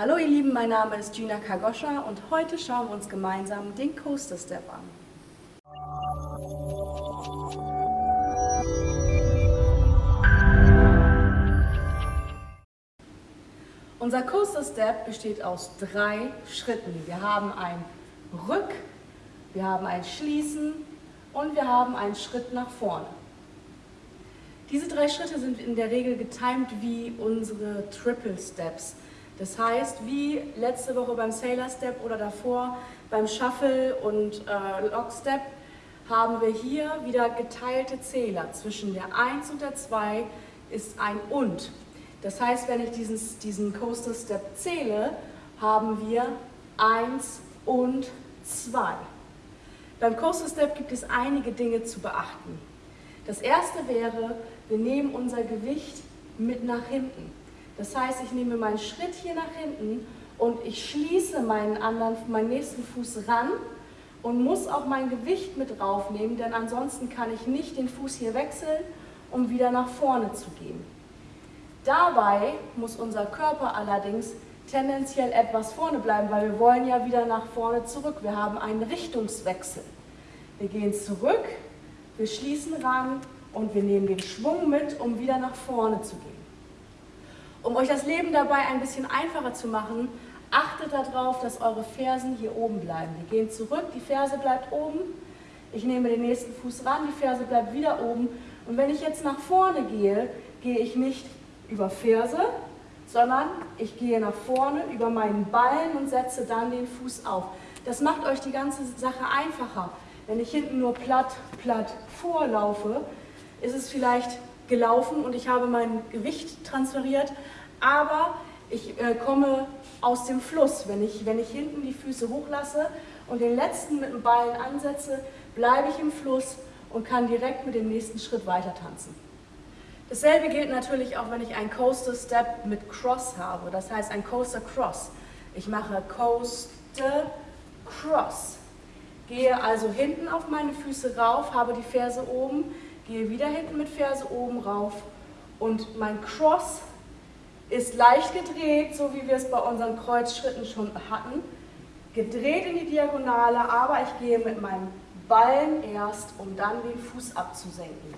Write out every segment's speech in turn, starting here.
Hallo ihr Lieben, mein Name ist Gina Kagoscha und heute schauen wir uns gemeinsam den Coaster Step an. Unser Coaster Step besteht aus drei Schritten. Wir haben ein Rück, wir haben ein Schließen und wir haben einen Schritt nach vorne. Diese drei Schritte sind in der Regel getimed wie unsere Triple Steps. Das heißt, wie letzte Woche beim Sailor Step oder davor beim Shuffle und äh, Lock Step haben wir hier wieder geteilte Zähler. Zwischen der 1 und der 2 ist ein Und. Das heißt, wenn ich diesen, diesen Coaster Step zähle, haben wir 1 und 2. Beim Coaster Step gibt es einige Dinge zu beachten. Das erste wäre, wir nehmen unser Gewicht mit nach hinten. Das heißt, ich nehme meinen Schritt hier nach hinten und ich schließe meinen, anderen, meinen nächsten Fuß ran und muss auch mein Gewicht mit draufnehmen, denn ansonsten kann ich nicht den Fuß hier wechseln, um wieder nach vorne zu gehen. Dabei muss unser Körper allerdings tendenziell etwas vorne bleiben, weil wir wollen ja wieder nach vorne zurück. Wir haben einen Richtungswechsel. Wir gehen zurück, wir schließen ran und wir nehmen den Schwung mit, um wieder nach vorne zu gehen. Um euch das Leben dabei ein bisschen einfacher zu machen, achtet darauf, dass eure Fersen hier oben bleiben. Wir gehen zurück, die Ferse bleibt oben. Ich nehme den nächsten Fuß ran, die Ferse bleibt wieder oben. Und wenn ich jetzt nach vorne gehe, gehe ich nicht über Ferse, sondern ich gehe nach vorne über meinen Ballen und setze dann den Fuß auf. Das macht euch die ganze Sache einfacher. Wenn ich hinten nur platt, platt vorlaufe, ist es vielleicht gelaufen und ich habe mein Gewicht transferiert, aber ich äh, komme aus dem Fluss. Wenn ich, wenn ich hinten die Füße hochlasse und den letzten mit dem Ballen ansetze, bleibe ich im Fluss und kann direkt mit dem nächsten Schritt weiter tanzen. Dasselbe gilt natürlich auch, wenn ich einen Coaster Step mit Cross habe, das heißt ein Coaster Cross. Ich mache Coaster Cross. Gehe also hinten auf meine Füße rauf, habe die Ferse oben, gehe wieder hinten mit Ferse oben rauf und mein Cross ist leicht gedreht, so wie wir es bei unseren Kreuzschritten schon hatten. Gedreht in die Diagonale, aber ich gehe mit meinem Ballen erst, um dann den Fuß abzusenken.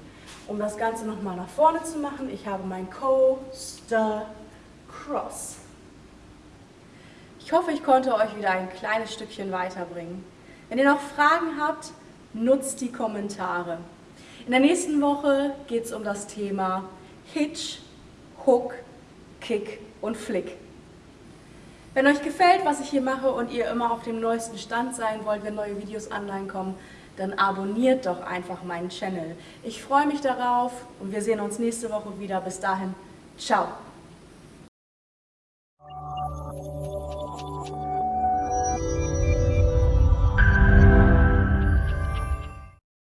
Um das Ganze nochmal nach vorne zu machen, ich habe mein Coaster Cross. Ich hoffe, ich konnte euch wieder ein kleines Stückchen weiterbringen. Wenn ihr noch Fragen habt, nutzt die Kommentare. In der nächsten Woche geht es um das Thema Hitch, Hook, Kick und Flick. Wenn euch gefällt, was ich hier mache und ihr immer auf dem neuesten Stand sein wollt, wenn neue Videos online kommen, dann abonniert doch einfach meinen Channel. Ich freue mich darauf und wir sehen uns nächste Woche wieder. Bis dahin, ciao!